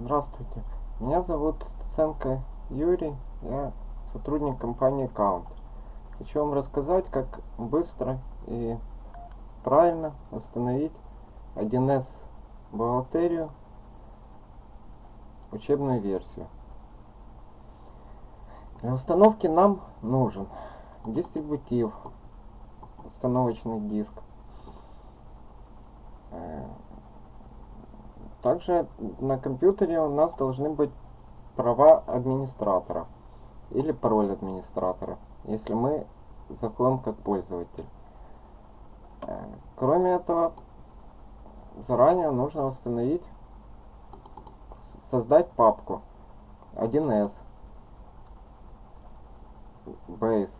Здравствуйте, меня зовут Стаценко Юрий, я сотрудник компании Count. Хочу вам рассказать, как быстро и правильно установить 1С бухгалтерию, учебную версию. Для установки нам нужен дистрибутив, установочный диск, э, также на компьютере у нас должны быть права администратора или пароль администратора, если мы заходим как пользователь. Э, кроме этого, заранее нужно установить, создать папку 1С Base.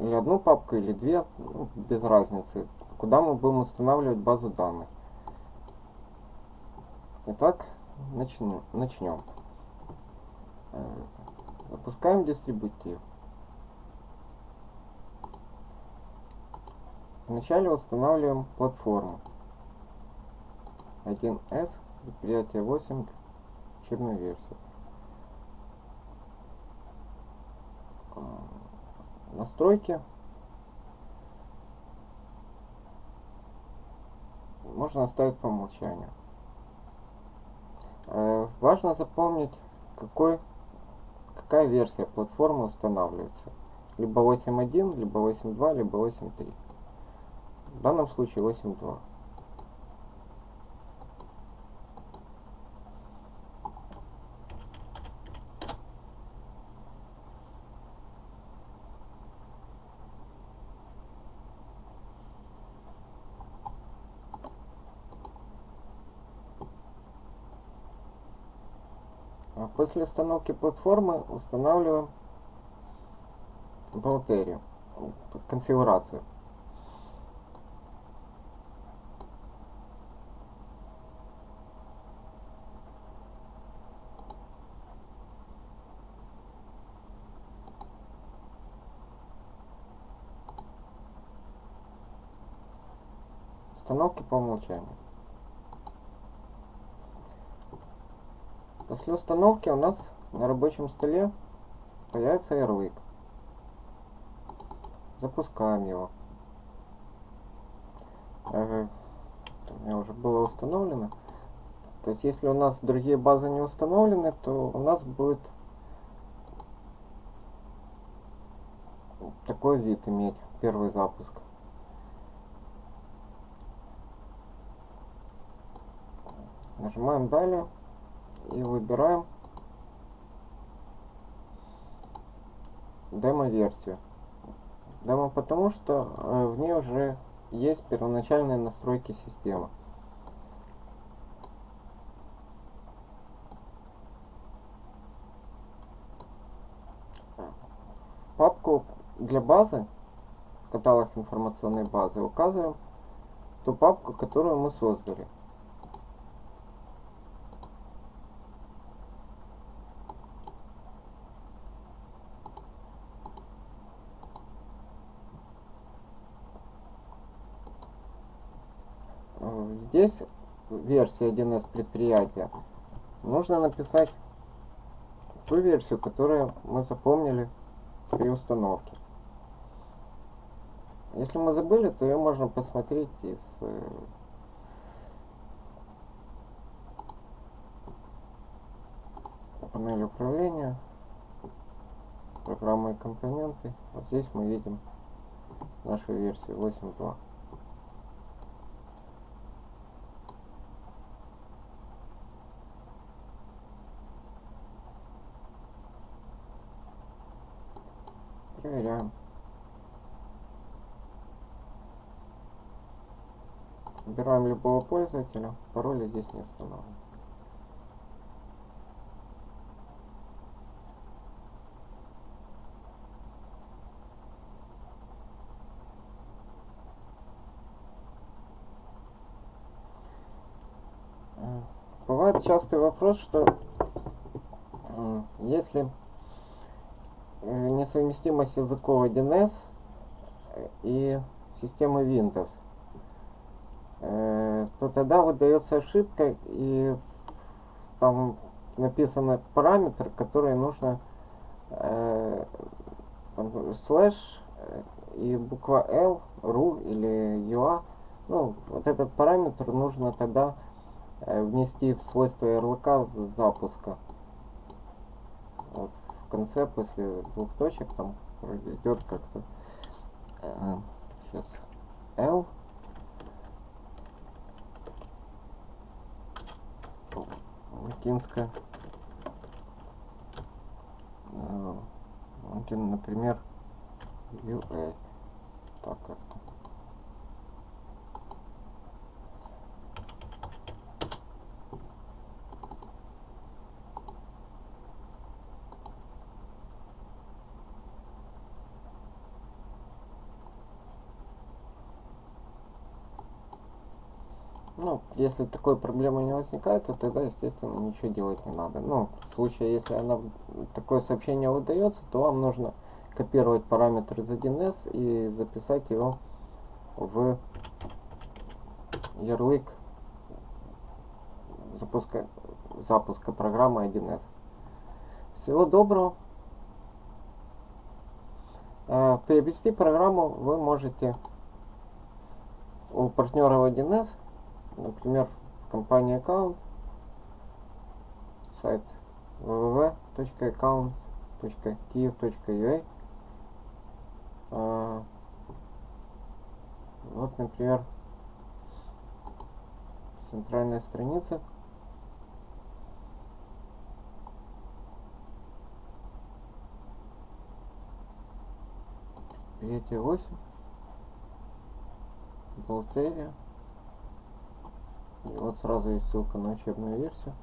Или одну папку, или две, ну, без разницы, куда мы будем устанавливать базу данных. Итак, начнем. начнем. Э, запускаем дистрибутив. Вначале устанавливаем платформу 1С, предприятие 8, учебную версию. Э, настройки. Можно оставить по умолчанию. Э, важно запомнить, какой, какая версия платформы устанавливается. Либо 8.1, либо 8.2, либо 8.3. В данном случае 8.2. А после установки платформы устанавливаем бухгалтерию, конфигурацию. Установки по умолчанию. После установки у нас на рабочем столе появится ярлык. Запускаем его. у меня уже было установлено. То есть если у нас другие базы не установлены, то у нас будет такой вид иметь первый запуск. Нажимаем далее и выбираем демо-версию. Демо потому, что э, в ней уже есть первоначальные настройки системы. папку для базы, каталог информационной базы, указываем ту папку, которую мы создали. Здесь версия 1С предприятия, нужно написать ту версию, которую мы запомнили при установке. Если мы забыли, то ее можно посмотреть из э, панели управления, программы и компоненты. Вот здесь мы видим нашу версию 8.2. Проверяем. Выбираем любого пользователя, пароля здесь не установлен. Бывает частый вопрос, что если несовместимость языков 1С и системы Windows, э, то тогда выдается ошибка и там написаны параметры, которые нужно э, там, слэш э, и буква L, ru или UA. Ну, вот этот параметр нужно тогда э, внести в свойства ярлыка запуска. Вот конце, после двух точек, там идет как-то. Э, сейчас L латинская. Э, например UA так как-то Ну, если такой проблемы не возникает, то тогда, естественно, ничего делать не надо. Ну, в случае, если она, такое сообщение выдается, то вам нужно копировать параметр из 1С и записать его в ярлык запуска, запуска программы 1С. Всего доброго. Э, приобрести программу вы можете у партнера 1С например, компания аккаунт, сайт www.account.kiev.ua а, Вот, например, центральная страница. Пятьдесят восемь. Бухгалтерия. И вот сразу есть ссылка на учебную версию.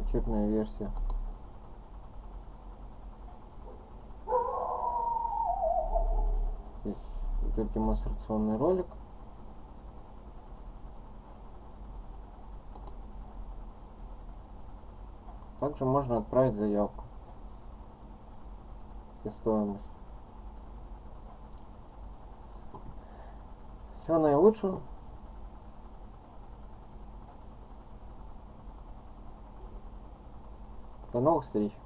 Учебная версия. Здесь идет демонстрационный ролик. Также можно отправить заявку и стоимость. Всего наилучшего. До новых встреч!